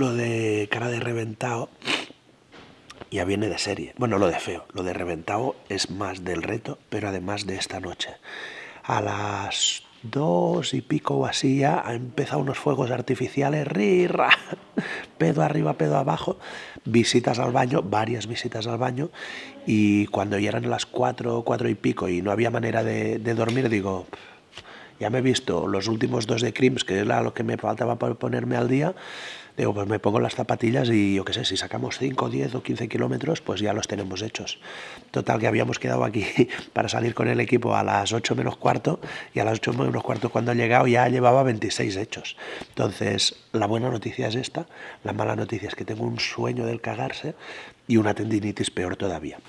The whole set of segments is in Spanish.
lo de cara de reventado ya viene de serie. Bueno, lo de feo, lo de reventado es más del reto, pero además de esta noche. A las dos y pico o así ya ha empezado unos fuegos artificiales, rirra, pedo arriba, pedo abajo, visitas al baño, varias visitas al baño, y cuando ya eran las cuatro, cuatro y pico y no había manera de, de dormir, digo, ya me he visto los últimos dos de Crims, que era lo que me faltaba para ponerme al día, Digo, pues me pongo las zapatillas y yo qué sé, si sacamos 5, 10 o 15 kilómetros, pues ya los tenemos hechos. Total, que habíamos quedado aquí para salir con el equipo a las 8 menos cuarto y a las 8 menos cuarto cuando he llegado ya llevaba 26 hechos. Entonces, la buena noticia es esta, la mala noticia es que tengo un sueño del cagarse y una tendinitis peor todavía.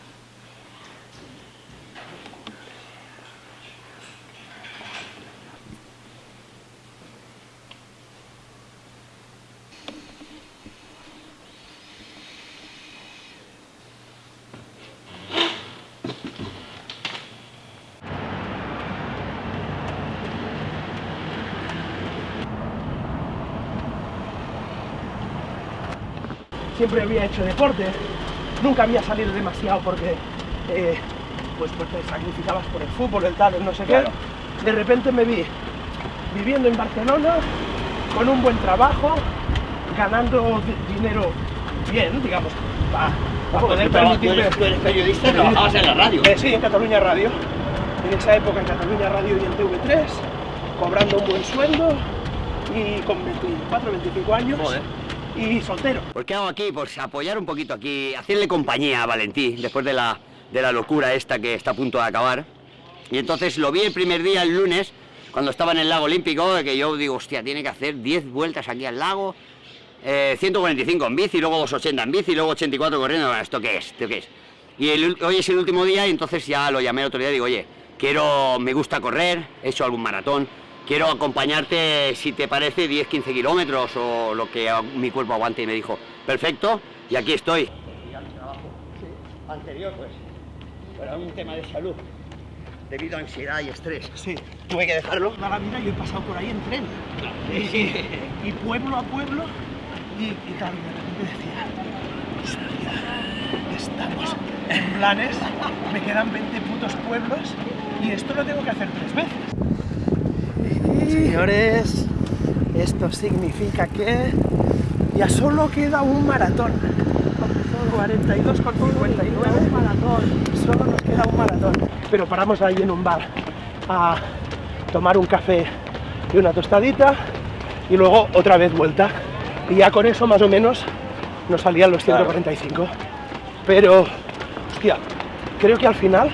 Siempre había hecho deporte, nunca había salido demasiado porque eh, pues, pues te sacrificabas por el fútbol, el tal, el no sé qué. De repente me vi viviendo en Barcelona, con un buen trabajo, ganando dinero bien, digamos, para poder permitirme... ¿Tú eres periodista y trabajabas en la radio? Eh, sí, en Cataluña Radio. En esa época en Cataluña Radio y en TV3, cobrando un buen sueldo y con 24, 25 años y soltero. ¿Por qué hago aquí? Pues apoyar un poquito aquí, hacerle compañía a Valentín después de la, de la locura esta que está a punto de acabar. Y entonces lo vi el primer día, el lunes, cuando estaba en el lago olímpico, que yo digo, hostia, tiene que hacer 10 vueltas aquí al lago, 145 eh, en bici, luego 280 en bici, luego 84 corriendo, ¿esto qué es? ¿Esto qué es? Y hoy es el último día y entonces ya lo llamé el otro día y digo, oye, quiero, me gusta correr, he hecho algún maratón, quiero acompañarte, si te parece, 10-15 kilómetros o lo que mi cuerpo aguante. Y me dijo, perfecto, y aquí estoy. Anterior, pues, era un tema de salud, debido a ansiedad y estrés. Sí. Tuve que dejarlo. Toda la vida yo he pasado por ahí en tren. Y, y pueblo a pueblo, y, y claro, de repente decía, estamos en planes, me quedan 20 putos pueblos y esto lo tengo que hacer tres veces. Señores, esto significa que ya solo queda un maratón. 42 con 59 maratón. Solo nos queda un maratón. Pero paramos ahí en un bar a tomar un café y una tostadita y luego otra vez vuelta. Y ya con eso más o menos nos salían los 145. Pero, hostia, creo que al final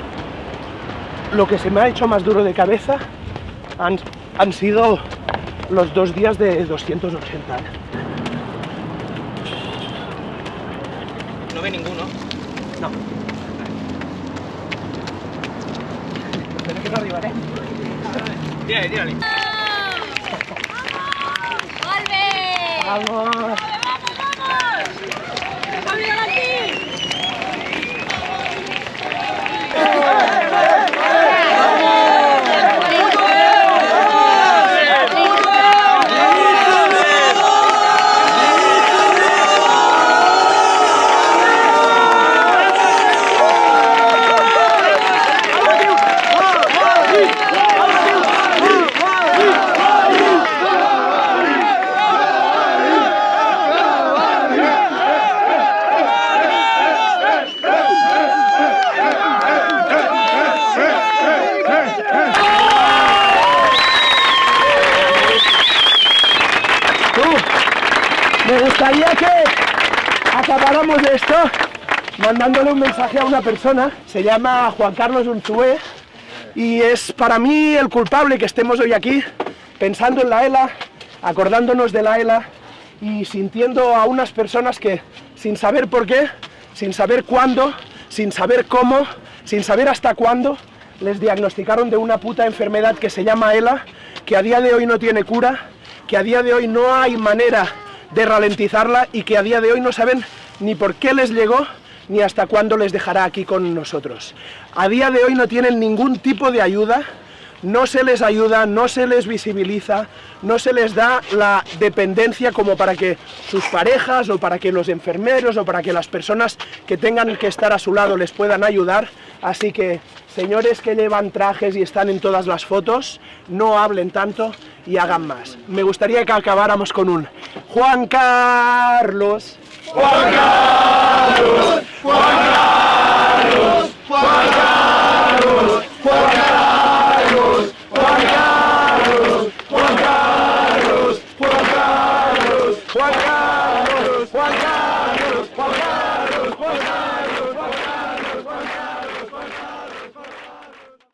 lo que se me ha hecho más duro de cabeza han han sido los dos días de 280. ¿No ve ninguno? No. Espero que no arribaré. Tírale, tírale. ¡Vamos! ¡Vamos, vamos! Me gustaría que acabáramos esto mandándole un mensaje a una persona, se llama Juan Carlos Unzué y es para mí el culpable que estemos hoy aquí pensando en la ELA, acordándonos de la ELA y sintiendo a unas personas que sin saber por qué, sin saber cuándo, sin saber cómo, sin saber hasta cuándo, les diagnosticaron de una puta enfermedad que se llama ELA, que a día de hoy no tiene cura, que a día de hoy no hay manera de ralentizarla y que a día de hoy no saben ni por qué les llegó ni hasta cuándo les dejará aquí con nosotros. A día de hoy no tienen ningún tipo de ayuda no se les ayuda, no se les visibiliza, no se les da la dependencia como para que sus parejas o para que los enfermeros o para que las personas que tengan que estar a su lado les puedan ayudar. Así que, señores que llevan trajes y están en todas las fotos, no hablen tanto y hagan más. Me gustaría que acabáramos con un Juan Carlos. Juan Carlos, Juan Carlos, Juan Carlos, Juan Carlos, Juan Carlos,